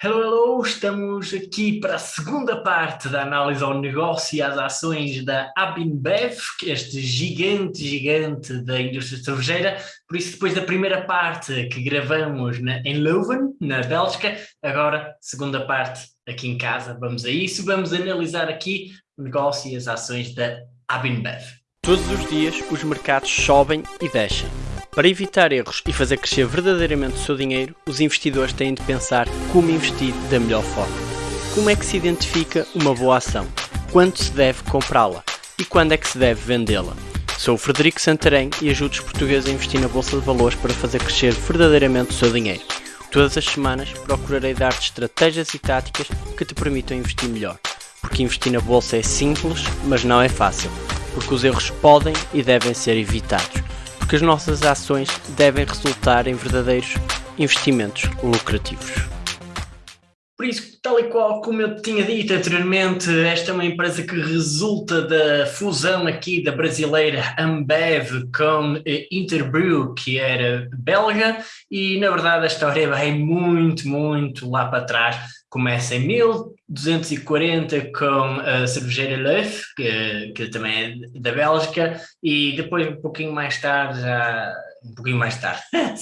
Hello, hello! Estamos aqui para a segunda parte da análise ao negócio e às ações da Abinbev, este gigante, gigante da indústria cervejeira. Por isso, depois da primeira parte que gravamos na, em Leuven, na Bélgica, agora, segunda parte aqui em casa, vamos a isso. Vamos analisar aqui o negócio e as ações da Abinbev. Todos os dias, os mercados sobem e descem. Para evitar erros e fazer crescer verdadeiramente o seu dinheiro, os investidores têm de pensar como investir da melhor forma. Como é que se identifica uma boa ação? Quando se deve comprá-la? E quando é que se deve vendê-la? Sou o Frederico Santarém e ajudo os portugueses a investir na Bolsa de Valores para fazer crescer verdadeiramente o seu dinheiro. Todas as semanas procurarei dar-te estratégias e táticas que te permitam investir melhor. Porque investir na Bolsa é simples, mas não é fácil. Porque os erros podem e devem ser evitados porque as nossas ações devem resultar em verdadeiros investimentos lucrativos. Por isso, tal e qual como eu tinha dito anteriormente, esta é uma empresa que resulta da fusão aqui da brasileira Ambev com Interbrew, que era belga, e na verdade a história vai muito, muito lá para trás. Começa em 1240 com a cervejeira Leuf, que, que também é da Bélgica, e depois um pouquinho mais tarde, já um pouquinho mais tarde,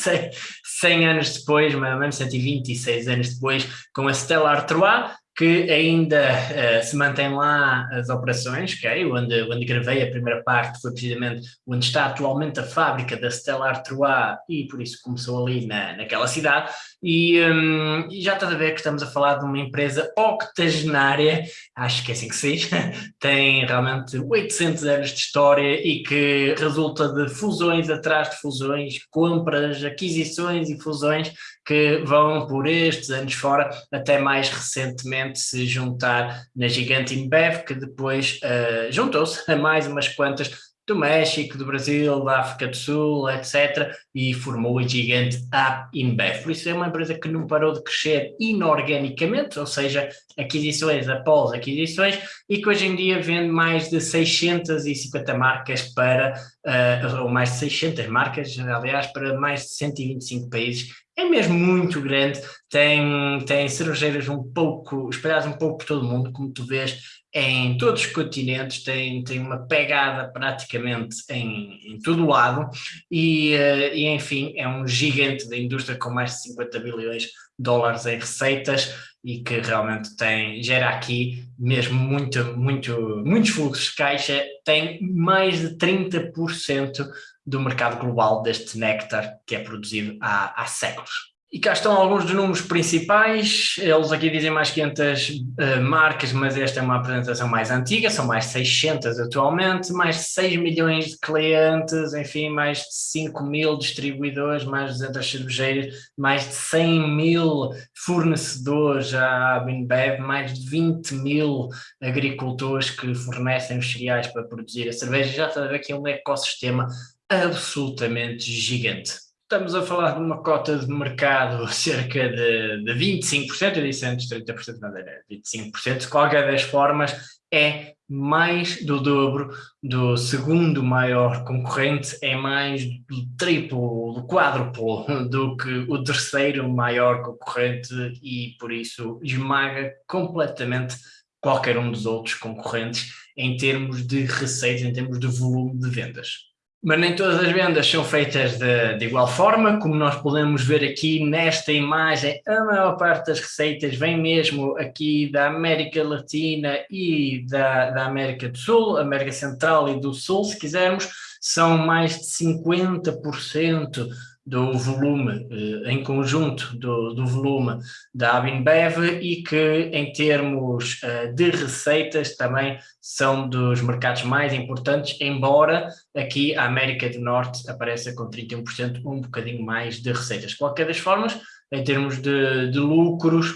100 anos depois, mais ou menos 126 anos depois, com a Stella Artois, que ainda uh, se mantém lá as operações, okay? onde, onde gravei a primeira parte foi precisamente onde está atualmente a fábrica da Stella Artois e por isso começou ali na, naquela cidade e, um, e já está a ver que estamos a falar de uma empresa octogenária, acho que é assim que se diz, tem realmente 800 anos de história e que resulta de fusões atrás de fusões, compras, aquisições e fusões que vão por estes anos fora, até mais recentemente se juntar na gigante InBev, que depois uh, juntou-se a mais umas quantas do México, do Brasil, da África do Sul, etc. E formou a gigante App InBev. Por isso é uma empresa que não parou de crescer inorganicamente, ou seja, aquisições após aquisições, e que hoje em dia vende mais de 650 marcas para, uh, ou mais de 600 marcas, aliás, para mais de 125 países é mesmo muito grande, tem, tem cervejeiras um pouco, espalhadas um pouco por todo o mundo, como tu vês, em todos os continentes, tem, tem uma pegada praticamente em, em todo o lado e, uh, e, enfim, é um gigante da indústria com mais de 50 bilhões de dólares em receitas e que realmente tem, gera aqui mesmo muito, muito, muitos fluxos de caixa, tem mais de 30% do mercado global deste néctar que é produzido há, há séculos. E cá estão alguns dos números principais, eles aqui dizem mais 500 uh, eh, marcas, mas esta é uma apresentação mais antiga, são mais 600 atualmente, mais de 6 milhões de clientes, enfim, mais de 5 mil distribuidores, mais de 200 cervejeiras, mais de 100 mil fornecedores à Binbev, mais de 20 mil agricultores que fornecem os cereais para produzir a cerveja, já está a ver que é um ecossistema absolutamente gigante. Estamos a falar de uma cota de mercado cerca de, de 25%, eu disse antes 30%, mas era 25%, de qualquer das formas é mais do dobro do segundo maior concorrente, é mais do triplo, do quádruplo do que o terceiro maior concorrente e por isso esmaga completamente qualquer um dos outros concorrentes em termos de receitas, em termos de volume de vendas. Mas nem todas as vendas são feitas de, de, igual forma, como nós podemos ver aqui nesta imagem, a maior parte das receitas vem mesmo aqui da América Latina e da, da América do Sul, América Central e do Sul, se quisermos, são mais de 50% do volume, eh, em conjunto do, do volume da Abinbev e que em termos eh, de receitas também são dos mercados mais importantes, embora aqui a América do Norte apareça com 31%, um bocadinho mais de receitas. De qualquer das formas, em termos de, de lucros,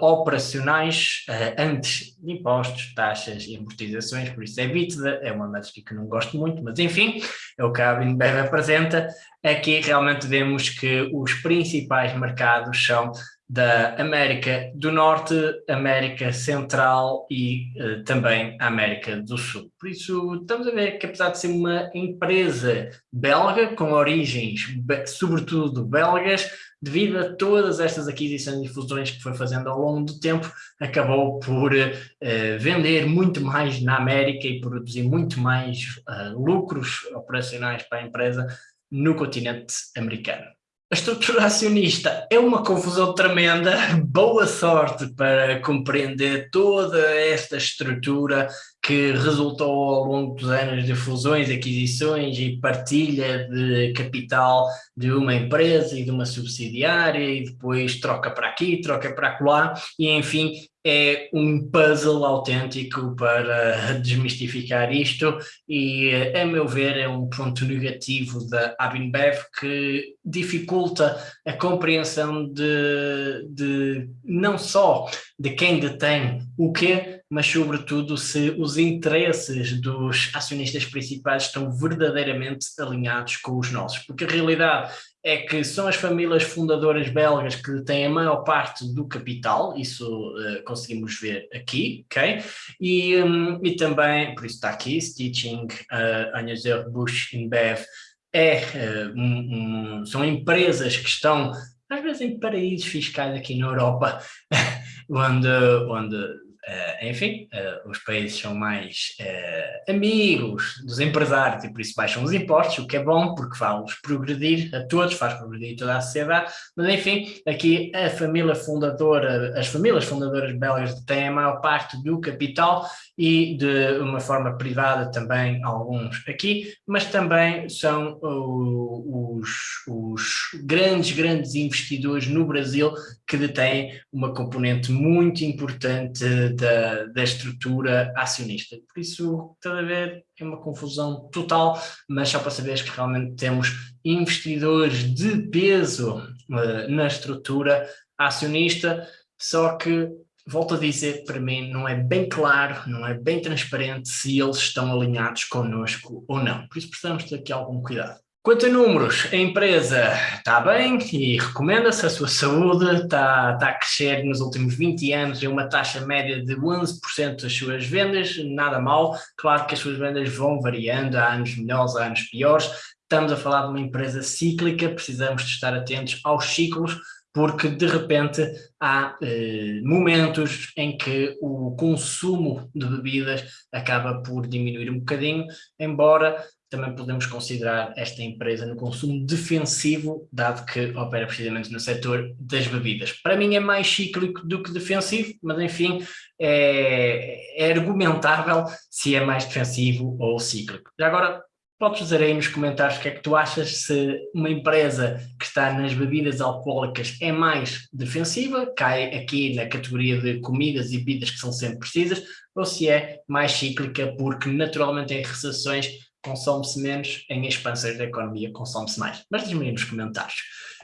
operacionais uh, antes de impostos, taxas e amortizações, por isso é EBITDA, é uma métrica que não gosto muito, mas enfim, é o que a Abinbev apresenta. Aqui realmente vemos que os principais mercados são da América do Norte, América Central e uh, também América do Sul. Por isso, estamos a ver que apesar de ser uma empresa belga, com origens sobretudo belgas, devido a todas estas aquisições e fusões que foi fazendo ao longo do tempo, acabou por uh, vender muito mais na América e produzir muito mais uh, lucros operacionais para a empresa no continente americano. A estrutura acionista é uma confusão tremenda. Boa sorte para compreender toda esta estrutura que resultou ao longo dos anos de fusões, aquisições e partilha de capital de uma empresa e de uma subsidiária e depois troca para aqui, troca para lá e enfim é um puzzle autêntico para desmistificar isto e, a meu ver, é um ponto negativo da Abinbev que dificulta a compreensão de, de não só de quem detém o quê, mas sobretudo se os interesses dos acionistas principais estão verdadeiramente alinhados com os nossos, porque a realidade é que são as famílias fundadoras belgas que têm a maior parte do capital, isso uh, conseguimos ver aqui, ok? E, um, e também, por isso está aqui, Stitching, uh, Anheuser-Busch InBev, é, uh, um, um, são empresas que estão, às vezes, em paraísos fiscais aqui na Europa, onde, onde Uh, enfim, uh, os países são mais uh, amigos dos empresários e por isso baixam os impostos, o que é bom porque faz progredir a todos, faz progredir toda a sociedade, mas enfim, aqui a família fundadora, as famílias fundadoras belgas têm a maior parte do capital e de uma forma privada também alguns aqui, mas também são os, os grandes, grandes investidores no Brasil que detêm uma componente muito importante da, da estrutura acionista. Por isso, estás a ver, é uma confusão total, mas só para saberes que realmente temos investidores de peso uh, na estrutura acionista, só que volto a dizer, para mim não é bem claro, não é bem transparente se eles estão alinhados connosco ou não. Por isso precisamos ter aqui algum cuidado. Quanto a números, a empresa está bem e recomenda-se, a sua saúde está, está a crescer nos últimos 20 anos em uma taxa média de 11% das suas vendas, nada mal, claro que as suas vendas vão variando, há anos melhores, há anos piores, estamos a falar de uma empresa cíclica, precisamos de estar atentos aos ciclos, porque de repente há eh, momentos em que o consumo de bebidas acaba por diminuir um bocadinho, embora também podemos considerar esta empresa no consumo defensivo, dado que opera precisamente no setor das bebidas. Para mim é mais cíclico do que defensivo, mas enfim, é, é argumentável se é mais defensivo ou cíclico. Já agora, podes dizer aí nos comentários o que é que tu achas se uma empresa que está nas bebidas alcoólicas é mais defensiva, cai aqui na categoria de comidas e bebidas que são sempre precisas, ou se é mais cíclica porque naturalmente em recessões consome-se menos, em expansões da economia consome-se mais. Mas diz-me aí nos comentários.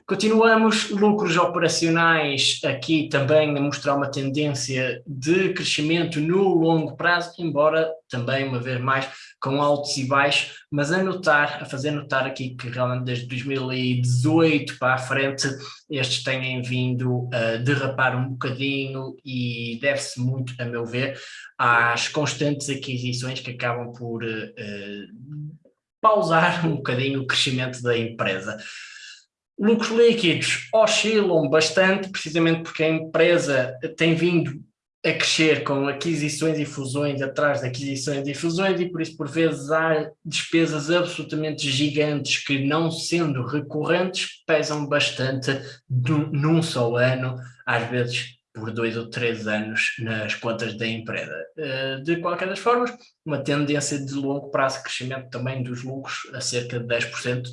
Continuamos, lucros operacionais aqui também a mostrar uma tendência de crescimento no longo prazo, embora também uma vez mais com altos e baixos, mas a notar, a fazer notar aqui que realmente desde 2018 para a frente estes têm vindo a derrapar um bocadinho e deve-se muito, a meu ver, às constantes aquisições que acabam por uh, pausar um bocadinho o crescimento da empresa. Lucros líquidos oscilam bastante, precisamente porque a empresa tem vindo a crescer com aquisições e fusões atrás de aquisições e fusões e por isso por vezes há despesas absolutamente gigantes que não sendo recorrentes pesam bastante num só ano, às vezes por dois ou três anos nas contas da empresa. Eh, de qualquer das formas, uma tendência de longo prazo de crescimento também dos lucros a cerca de 10%,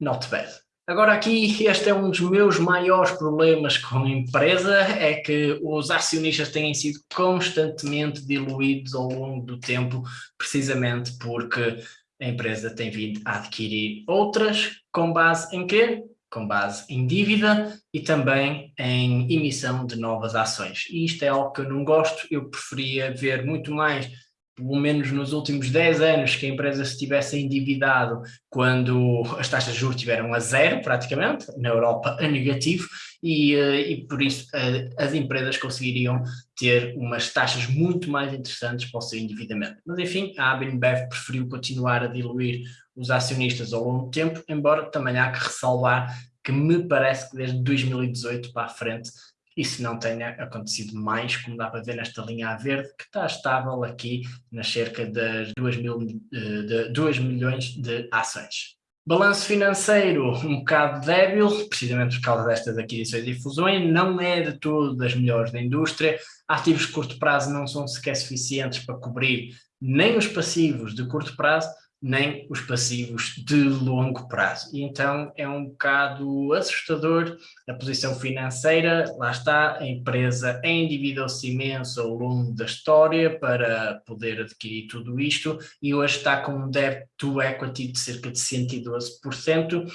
not bad. Agora aqui, este é um dos meus maiores problemas com a empresa, é que os acionistas têm sido constantemente diluídos ao longo do tempo, precisamente porque a empresa tem vindo a adquirir outras, com base em quê? Com base em dívida e também em emissão de novas ações. E isto é algo que eu não gosto, eu preferia ver muito mais pelo menos nos últimos 10 anos, que a empresa se tivesse endividado quando as taxas de juros estiveram a zero, praticamente, na Europa a negativo, e, eh, e por isso eh, as empresas conseguiriam ter umas taxas muito mais interessantes para o seu endividamento. Mas enfim, a ABNBev preferiu continuar a diluir os acionistas ao longo do tempo, embora também há que ressalvar que me parece que desde 2018 para a frente isso não tenha acontecido mais, como dá para ver nesta linha a verde, que está estável aqui nas cerca das 2, mil, eh, de 2 milhões de ações. Balanço financeiro um bocado débil, precisamente por causa destas aquisições e fusões, não é de todo das melhores da indústria, ativos de curto prazo não são sequer suficientes para cobrir nem os passivos de curto prazo, nem os passivos de longo prazo. E então é um bocado assustador a posição financeira, lá está, a empresa endividou-se imenso ao longo da história para poder adquirir tudo isto e hoje está com um debt to equity de cerca de 112%,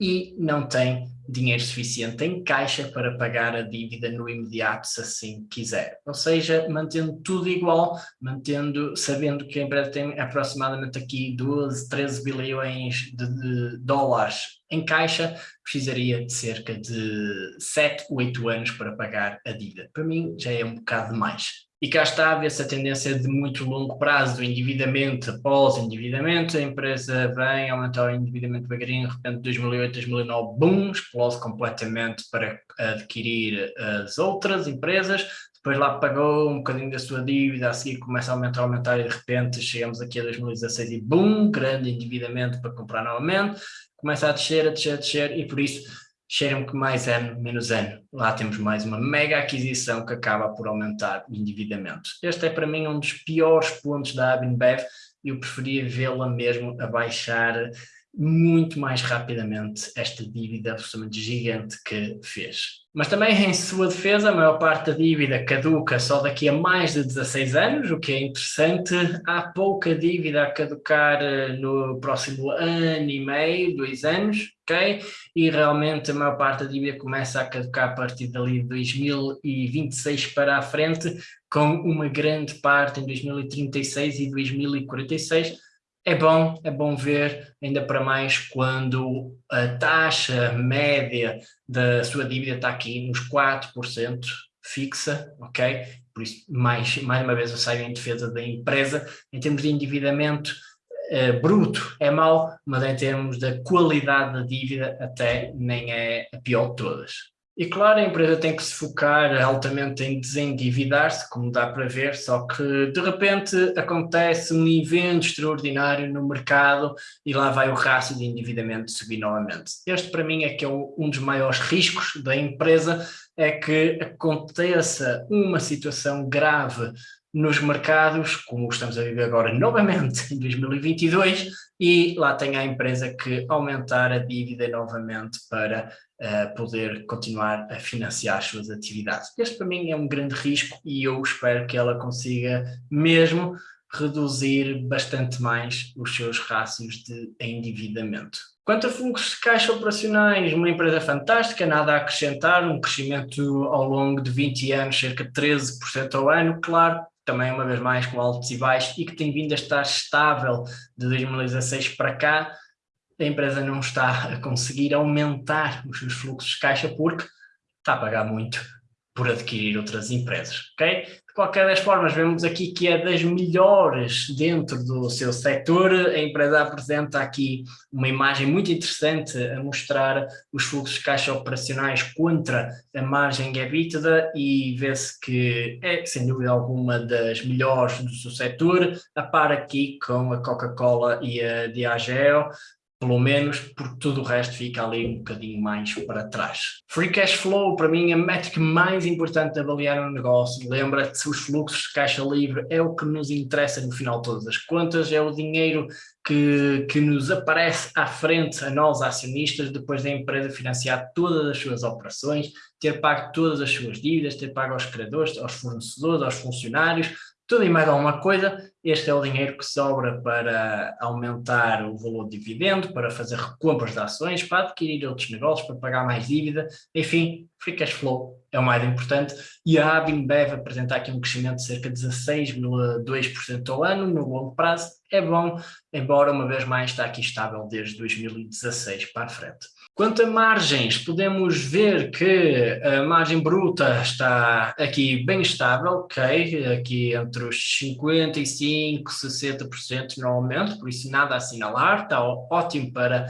e não tem dinheiro suficiente em caixa para pagar a dívida no imediato se assim quiser. Ou seja, mantendo tudo igual, mantendo, sabendo que a empresa tem aproximadamente aqui 12, 13 bilhões de, de dólares em caixa, precisaria de cerca de 7, 8 anos para pagar a dívida. Para mim já é um bocado mais. E cá está, vê-se a tendência de muito longo prazo do endividamento após endividamento, a empresa vem aumentar o endividamento devagarinho, de repente 2008, 2009, boom, explode completamente para adquirir as outras empresas, depois lá pagou um bocadinho da sua dívida, a seguir começa a aumentar, aumentar e de repente chegamos aqui a 2016 e boom, grande endividamento para comprar novamente, começa a descer, a descer, a descer e por isso cheiram que mais ano, menos ano. Lá temos mais uma mega aquisição que acaba por aumentar o endividamento. Este é para mim um dos piores pontos da Abinbev eu preferia vê-la mesmo a baixar muito mais rapidamente esta dívida absolutamente gigante que fez. Mas também em sua defesa, a maior parte da dívida caduca só daqui a mais de 16 anos, o que é interessante. Há pouca dívida a caducar eh, no próximo ano e meio, dois anos, ok? E realmente a maior parte da dívida começa a caducar a partir dali de 2026 para a frente, com uma grande parte em 2036 e 2046, é bom, é bom ver, ainda para mais quando a taxa média da sua dívida está aqui nos 4% fixa, ok? Por isso, mais, mais uma vez eu saio em defesa da empresa, em termos de endividamento eh, bruto é mau, mas em termos da qualidade da dívida até nem é a pior de todas. E claro, a empresa tem que se focar altamente em desendividar-se, como dá para ver, só que de repente acontece um evento extraordinário no mercado e lá vai o rácio de endividamento subir novamente. Este para mim é que é um dos maiores riscos da empresa, é que aconteça uma situação grave nos mercados, como estamos a viver agora novamente em 2022, e lá tem a empresa que aumentar a dívida novamente para uh, poder continuar a financiar as suas atividades. Este para mim é um grande risco e eu espero que ela consiga mesmo reduzir bastante mais os seus rácios de endividamento. Quanto a fluxos de caixa operacionais, uma empresa fantástica, nada a acrescentar, um crescimento ao longo de 20 anos, cerca de 13% ao ano, claro, também uma vez mais com altos e baixos, e que tem vindo a estar estável de 2016 para cá, a empresa não está a conseguir aumentar os seus fluxos de caixa porque está a pagar muito por adquirir outras empresas, ok? Qualquer das formas, vemos aqui que é das melhores dentro do seu setor, a empresa apresenta aqui uma imagem muito interessante a mostrar os fluxos de caixa operacionais contra a margem EBITDA e vê-se que é, sem dúvida alguma, das melhores do seu setor, a par aqui com a Coca-Cola e a Diageo, pelo menos porque tudo o resto fica ali um bocadinho mais para trás. Free cash flow, para mim, é a métrica mais importante de avaliar um negócio. Lembra-te, os fluxos de caixa livre é o que nos interessa no final de todas as contas, é o dinheiro que, que nos aparece à frente a nós acionistas, depois da empresa financiar todas as suas operações, ter pago todas as suas dívidas, ter pago aos credores, aos fornecedores, aos funcionários, tudo e mais alguma coisa, este é o dinheiro que sobra para aumentar o valor de dividendo, para fazer recompras de ações, para adquirir outros negócios, para pagar mais dívida, enfim, free cash flow é o mais importante, e a Abinbev apresenta aqui um crescimento de cerca de 16,2% ao ano, no longo prazo, é bom, embora uma vez mais está aqui estável desde 2016 para a frente. Quanto a margens, podemos ver que a margem bruta está aqui bem estável, ok? Aqui entre os 55% e 60% normalmente, por isso nada a assinalar, está ótimo para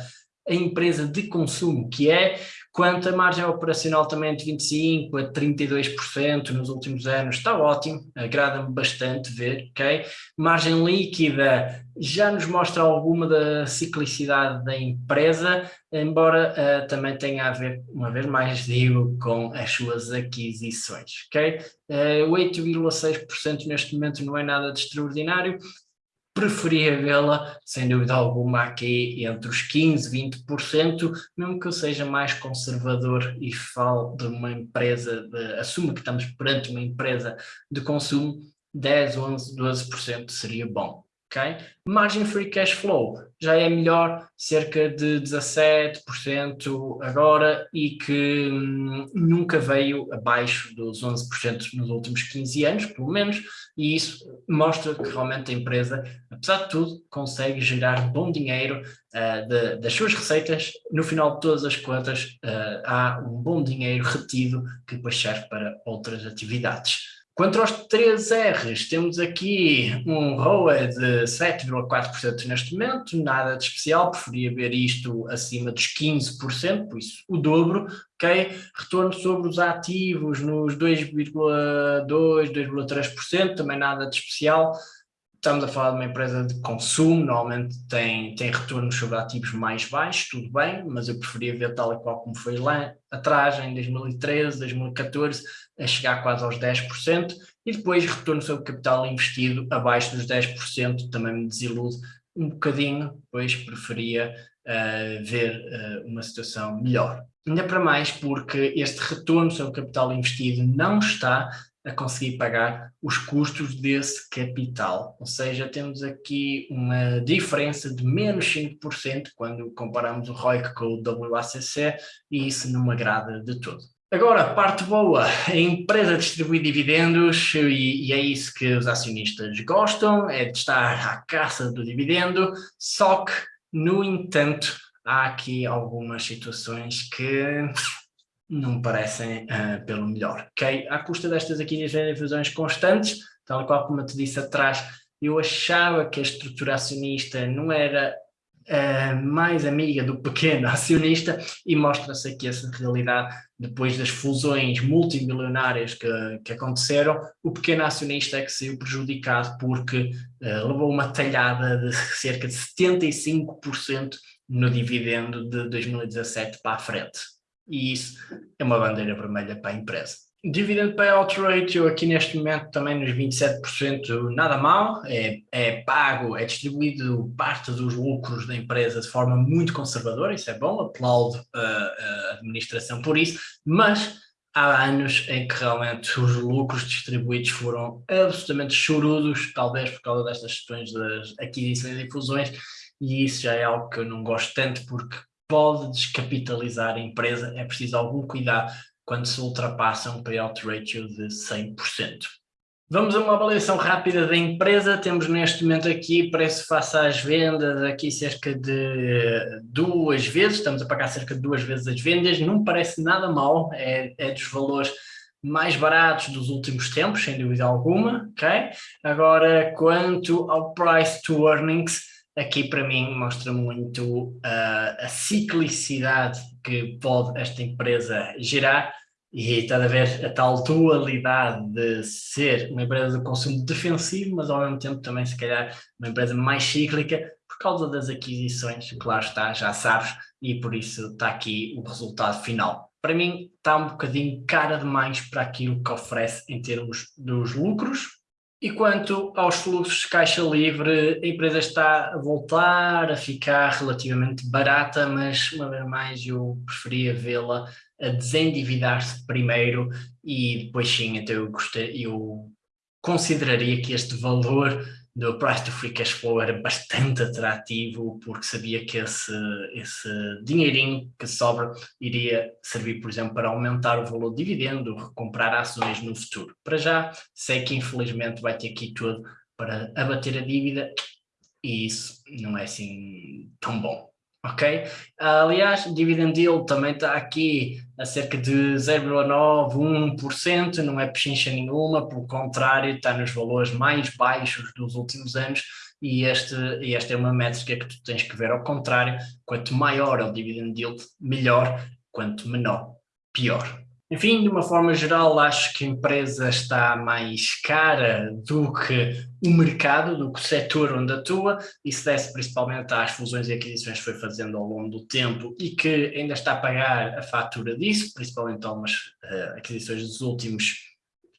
a empresa de consumo que é, quanto a margem operacional também de 25% a 32% nos últimos anos, está ótimo, agrada-me bastante ver, ok? Margem líquida já nos mostra alguma da ciclicidade da empresa, embora uh, também tenha a ver, uma vez mais digo, com as suas aquisições, ok? Uh, 8,6% neste momento não é nada de extraordinário, preferia vê-la, sem dúvida alguma, aqui entre os 15% e 20%, mesmo que eu seja mais conservador e falo de uma empresa, de, assuma que estamos perante uma empresa de consumo, 10, 11, 12% seria bom. Okay? Margem Free Cash Flow já é melhor, cerca de 17% agora e que hum, nunca veio abaixo dos 11% nos últimos 15 anos, pelo menos, e isso mostra que realmente a empresa, apesar de tudo, consegue gerar bom dinheiro uh, de, das suas receitas, no final de todas as contas uh, há um bom dinheiro retido que depois serve para outras atividades. Quanto aos 3 R's, temos aqui um ROA de 7,4% neste momento, nada de especial, preferia ver isto acima dos 15%, por isso o dobro, ok? Retorno sobre os ativos nos 2,2%, 2,3%, também nada de especial, estamos a falar de uma empresa de consumo, normalmente tem, tem retornos sobre ativos mais baixos, tudo bem, mas eu preferia ver tal e qual como foi lá atrás, em 2013, 2014, a chegar quase aos 10%, e depois retorno sobre capital investido abaixo dos 10%, também me desilude um bocadinho, pois preferia uh, ver uh, uma situação melhor. Ainda para mais porque este retorno sobre capital investido não está a conseguir pagar os custos desse capital. Ou seja, temos aqui uma diferença de menos 5% quando comparamos o ROIC com o WACC e isso não me agrada de todo. Agora, parte boa, a empresa distribui dividendos e, e, é isso que os acionistas gostam, é de estar à caça do dividendo, só que, no entanto, há aqui algumas situações que não me parecem uh, pelo melhor, ok? À custa destas aquisições e fusões constantes, tal qual como eu te disse atrás, eu achava que a estrutura acionista não era uh, mais amiga do pequeno acionista e mostra-se aqui essa realidade depois das fusões multimilionárias que, que aconteceram, o pequeno acionista é que saiu prejudicado porque uh, levou uma talhada de cerca de 75% no dividendo de 2017 para a frente e isso é uma bandeira vermelha para a empresa. Dividend Payout Ratio aqui neste momento também nos 27%, nada mal, é, é pago, é distribuído parte dos lucros da empresa de forma muito conservadora, isso é bom, aplaudo a, a administração por isso, mas há anos em que realmente os lucros distribuídos foram absolutamente chorudos, talvez por causa destas questões das aquisições e fusões, e isso já é algo que eu não gosto tanto porque pode descapitalizar a empresa, é preciso algum cuidado quando se ultrapassa um payout ratio de 100%. Vamos a uma avaliação rápida da empresa, temos neste momento aqui preço face às vendas, aqui cerca de duas vezes, estamos a pagar cerca de duas vezes as vendas, não parece nada mal, é, é dos valores mais baratos dos últimos tempos, sem dúvida alguma, ok? Agora, quanto ao price to earnings, aqui para mim mostra muito uh, a ciclicidade que pode esta empresa gerar e está a ver a tal dualidade de ser uma empresa de consumo defensivo, mas ao mesmo tempo também se calhar uma empresa mais cíclica por causa das aquisições, claro está, já sabes, e por isso está aqui o resultado final. Para mim está um bocadinho cara demais para aquilo que oferece em termos dos lucros, e quanto aos fluxos de caixa livre, a empresa está a voltar a ficar relativamente barata, mas uma vez mais eu preferia vê-la a desendividar-se primeiro e depois sim, então eu, gostei, eu consideraria que este valor do price to free cash flow era bastante atrativo porque sabia que esse, esse dinheirinho que sobra iria servir, por exemplo, para aumentar o valor do dividendo, comprar ações no futuro. Para já, sei que infelizmente vai ter aqui tudo para abater a dívida e isso não é assim tão bom ok? Aliás, dividend yield também está aqui a cerca de 0,9, 1%, não é pechincha nenhuma, pelo contrário, está nos valores mais baixos dos últimos anos e este, esta é uma métrica que tu tens que ver ao contrário, quanto maior é o dividend yield, melhor, quanto menor, pior. Enfim, de uma forma geral, acho que a empresa está mais cara do que o mercado, do que o setor onde atua, e se desse principalmente às fusões e aquisições que foi fazendo ao longo do tempo e que ainda está a pagar a fatura disso, principalmente algumas uh, aquisições dos últimos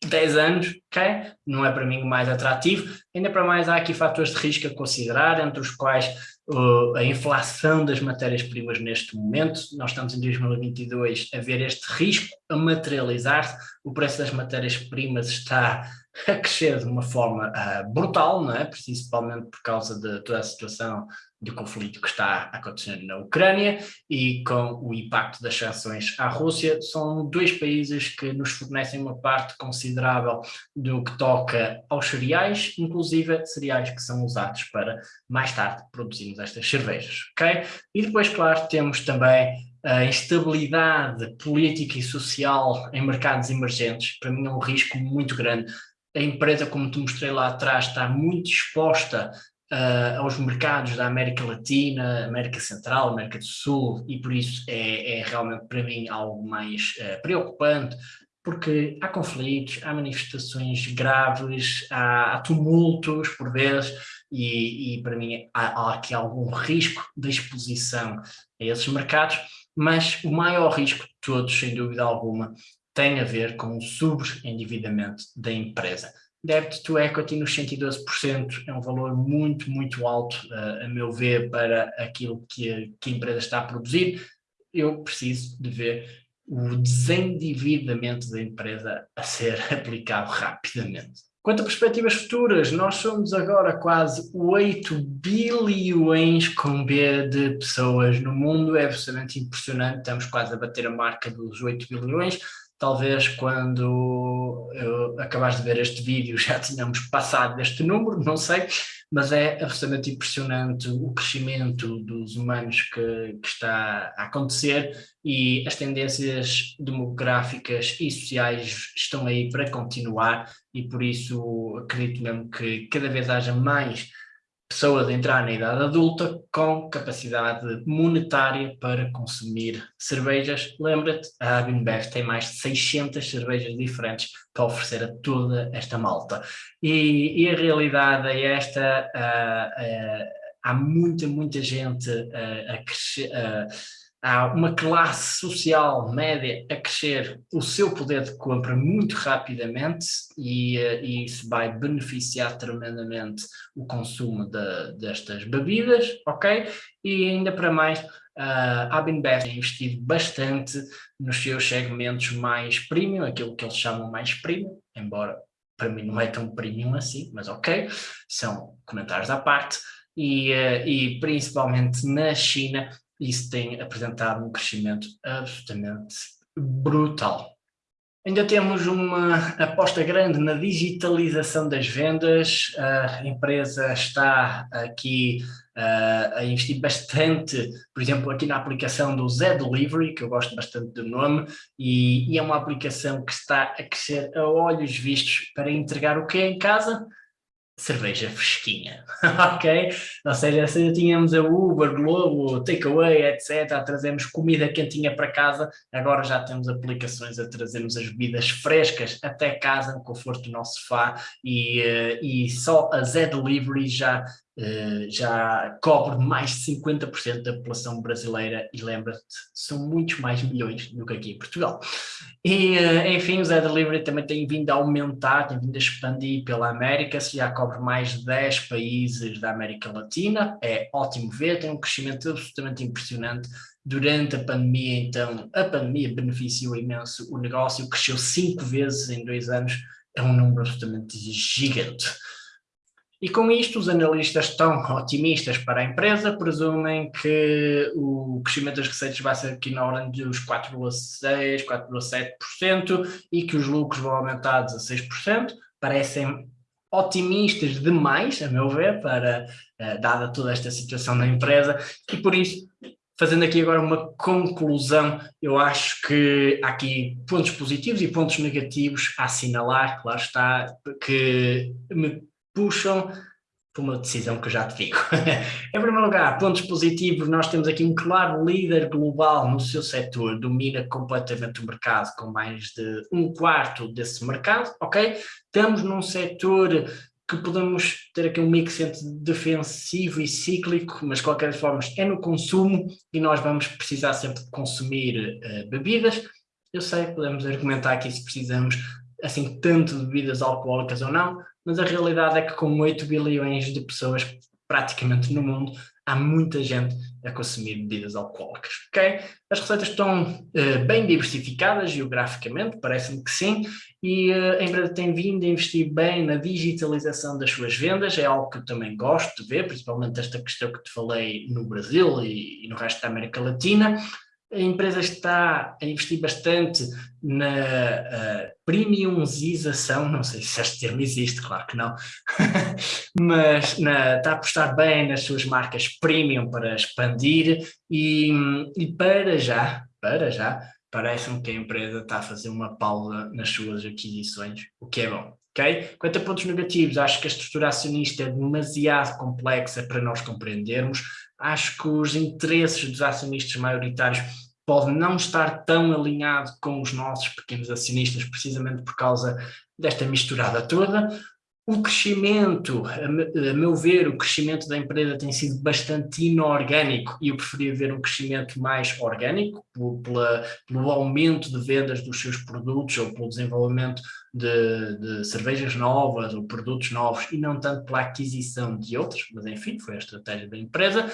10 anos, ok? Não é para mim o mais atrativo. Ainda para mais há aqui fatores de risco a considerar, entre os quais uh, a inflação das matérias-primas neste momento. Nós estamos em 2022 a ver este risco a materializar-se. O preço das matérias-primas está a crescer de uma forma uh, brutal, não é? principalmente por causa de toda a situação do conflito que está acontecendo na Ucrânia e com o impacto das sanções à Rússia, são dois países que nos fornecem uma parte considerável do que toca aos cereais, inclusive cereais que são usados para mais tarde produzirmos estas cervejas, ok? E depois, claro, temos também a instabilidade política e social em mercados emergentes, para mim é um risco muito grande. A empresa, como te mostrei lá atrás, está muito exposta uh, aos mercados da América Latina, América Central, América do Sul, e por isso é, é realmente para mim algo mais uh, preocupante, porque há conflitos, há manifestações graves, há, há tumultos por vezes, e, e para mim há, há aqui algum risco de exposição a esses mercados, mas o maior risco de todos, sem dúvida alguma, tem a ver com o sobreendividamento da empresa. Debt to equity nos 112% é um valor muito, muito alto, uh, a meu ver, para aquilo que a, que a empresa está a produzir. Eu preciso de ver o desendividamento da empresa a ser aplicado rapidamente. Quanto a perspectivas futuras, nós somos agora quase 8 bilhões com B de pessoas no mundo, é absolutamente impressionante, estamos quase a bater a marca dos 8 bilhões, talvez quando eu acabaste de ver este vídeo já tínhamos passado deste número, não sei, mas é absolutamente impressionante o crescimento dos humanos que, que, está a acontecer e as tendências demográficas e sociais estão aí para continuar e por isso acredito mesmo que cada vez haja mais pessoas a entrar na idade adulta com capacidade monetária para consumir cervejas. Lembra-te, a Abinbev tem mais de 600 cervejas diferentes para oferecer a toda esta malta. E, e a realidade é esta, uh, uh, há muita, muita gente uh, a crescer há uma classe social média a crescer o seu poder de compra muito rapidamente e, uh, e isso vai beneficiar tremendamente o consumo de, destas bebidas, ok? E ainda para mais, uh, a Abinbev tem investido bastante nos seus segmentos mais premium, aquilo que eles chamam mais premium, embora para mim não é tão premium assim, mas ok, são comentários à parte, e, uh, e principalmente na China isso tem apresentado um crescimento absolutamente brutal. Ainda temos uma aposta grande na digitalização das vendas, a empresa está aqui a investir bastante, por exemplo, aqui na aplicação do Z Delivery, que eu gosto bastante do nome, e, e é uma aplicação que está a crescer a olhos vistos para entregar o que é em casa? Cerveja fresquinha, ok? Ou seja, se tínhamos a Uber, Globo, Takeaway, etc, trazemos comida quentinha para casa, agora já temos aplicações a trazermos as bebidas frescas até casa, no conforto do nosso sofá, e, uh, e só a Z Delivery já Uh, já cobre mais de 50% da população brasileira e lembra-te, são muitos mais milhões do que aqui em Portugal. E, uh, enfim, o Zé Delivery também tem vindo a aumentar, tem vindo a expandir pela América, se já cobre mais de 10 países da América Latina, é ótimo ver, tem um crescimento absolutamente impressionante. Durante a pandemia, então, a pandemia beneficiou imenso o negócio, cresceu cinco vezes em dois anos, é um número absolutamente gigante. E com isto, os analistas estão otimistas para a empresa, presumem que o crescimento das receitas vai ser aqui na ordem dos 4,6%, 4,7% e que os lucros vão aumentar 16%. Parecem otimistas demais, a meu ver, para, eh, dada toda esta situação da empresa, e por isso, fazendo aqui agora uma conclusão, eu acho que há aqui pontos positivos e pontos negativos a assinalar, claro está, que me puxam por uma decisão que já te digo. em primeiro lugar, pontos positivos, nós temos aqui um claro líder global no seu setor, domina completamente o mercado, com mais de um quarto desse mercado, ok? Estamos num setor que podemos ter aqui um mix entre defensivo e cíclico, mas de qualquer forma é no consumo e nós vamos precisar sempre de consumir uh, bebidas. Eu sei, podemos argumentar aqui se precisamos assim tanto de bebidas alcoólicas ou não, mas a realidade é que com 8 bilhões de pessoas praticamente no mundo, há muita gente a consumir bebidas alcoólicas, ok? As receitas estão uh, bem diversificadas geograficamente, parece-me que sim, e uh, a empresa tem vindo a investir bem na digitalização das suas vendas, é algo que eu também gosto de ver, principalmente esta questão que te falei no Brasil e, e no resto da América Latina, a empresa está a investir bastante na uh, premiumização, não sei se este termo existe, claro que não, mas na, está a apostar bem nas suas marcas premium para expandir e, e para já, para já, parece-me que a empresa está a fazer uma pausa nas suas aquisições, o que é bom. Okay? Quanto a pontos negativos, acho que a estrutura acionista é demasiado complexa para nós compreendermos, acho que os interesses dos acionistas maioritários podem não estar tão alinhado com os nossos pequenos acionistas, precisamente por causa desta misturada toda. O crescimento, a meu ver, o crescimento da empresa tem sido bastante inorgânico e eu preferia ver um crescimento mais orgânico, pela, pelo aumento de vendas dos seus produtos ou pelo desenvolvimento de, de, cervejas novas ou produtos novos e não tanto pela aquisição de outros, mas enfim, foi a estratégia da empresa.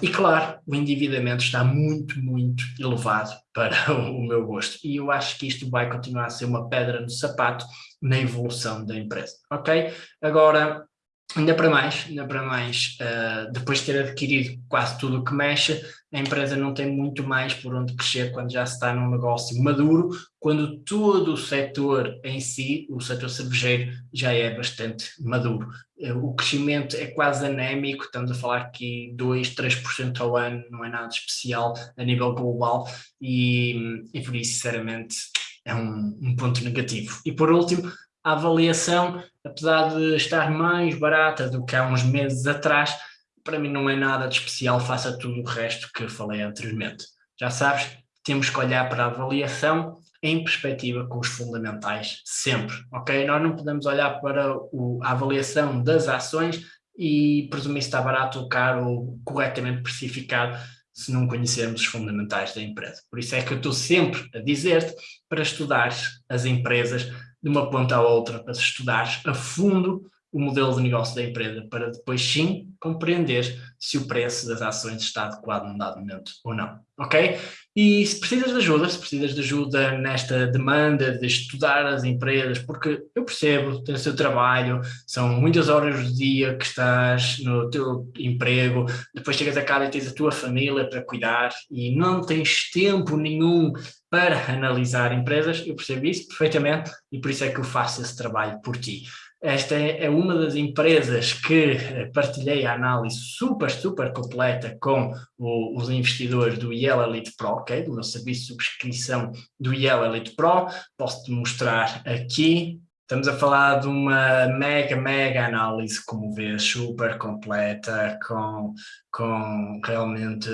E claro, o endividamento está muito, muito elevado para o meu gosto. E eu acho que isto vai continuar a ser uma pedra no sapato na evolução da empresa, ok? Agora, ainda para mais, ainda para mais, uh, depois de ter adquirido quase tudo o que mexe, a empresa não tem muito mais por onde crescer quando já está num negócio maduro, quando todo o setor em si, o setor cervejeiro, já é bastante maduro. Eh, o crescimento é quase anémico, estamos a falar aqui 2, 3% ao ano, não é nada especial a nível global e, e por isso, sinceramente, é um, um ponto negativo. E por último, a avaliação, apesar de estar mais barata do que há uns meses atrás, para mim não é nada de especial face a tudo o resto que falei anteriormente. Já sabes, temos que olhar para a avaliação em perspectiva com os fundamentais sempre, ok? Nós não podemos olhar para o, a avaliação das ações e presumir se está barato ou caro ou corretamente precificado se não conhecermos os fundamentais da empresa. Por isso é que eu estou sempre a dizer-te para estudar as empresas de uma ponta à outra, para estudar a fundo o modelo de negócio da empresa para depois sim compreender se o preço das ações está adequado num dado momento ou não, ok? E se precisas de ajuda, se precisas de ajuda nesta demanda de estudar as empresas, porque eu percebo, tens o seu trabalho, são muitas horas do dia que estás no teu emprego, depois chegas a casa e tens a tua família para cuidar e não tens tempo nenhum para analisar empresas, eu percebo isso perfeitamente e por isso é que eu faço esse trabalho por ti. Esta é, é uma das empresas que eh, partilhei a análise super, super completa com o, os investidores do Yellow Elite Pro, okay? do meu serviço de subscrição do Yellow Elite Pro. Posso-te mostrar aqui. Estamos a falar de uma mega, mega análise, como vês, super completa, com, com realmente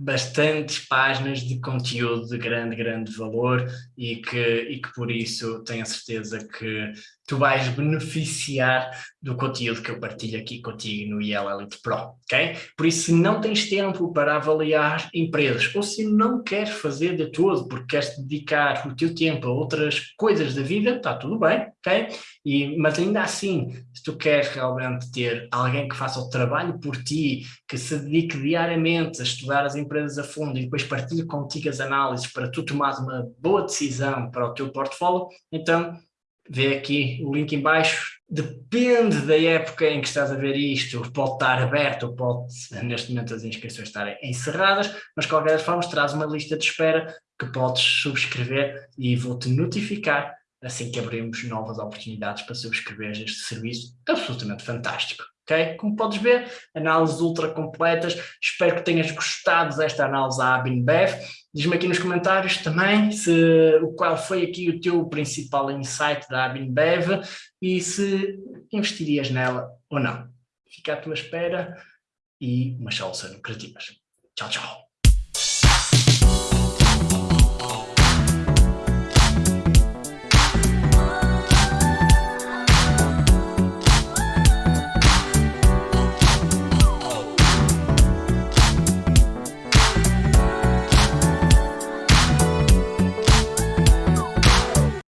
bastantes páginas de conteúdo de grande, grande valor e que, e que por isso tenho a certeza que tu vais beneficiar do conteúdo que eu partilho aqui contigo no IEL Elite Pro, ok? Por isso, se não tens tempo para avaliar empresas ou se não queres fazer de todo porque queres dedicar o teu tempo a outras coisas da vida, está tudo bem, ok? E, mas ainda assim, se tu queres realmente ter alguém que faça o trabalho por ti, que se dedique diariamente a estudar as empresas a fundo e depois partilhe contigo as análises para tu tomares uma boa decisão para o teu portfólio, então vê aqui o link em baixo, depende da época em que estás a ver isto, pode estar aberto, pode neste momento as inscrições estarem encerradas, mas de qualquer forma traz uma lista de espera que podes subscrever e vou-te notificar assim que abrimos novas oportunidades para subscrever este serviço absolutamente fantástico. Okay? Como podes ver, análises ultra completas, espero que tenhas gostado desta análise à ABINBEV. Diz-me aqui nos comentários também se, qual foi aqui o teu principal insight da ABINBEV e se investirias nela ou não. Fica à tua espera e umas soluções lucrativas. Tchau, tchau.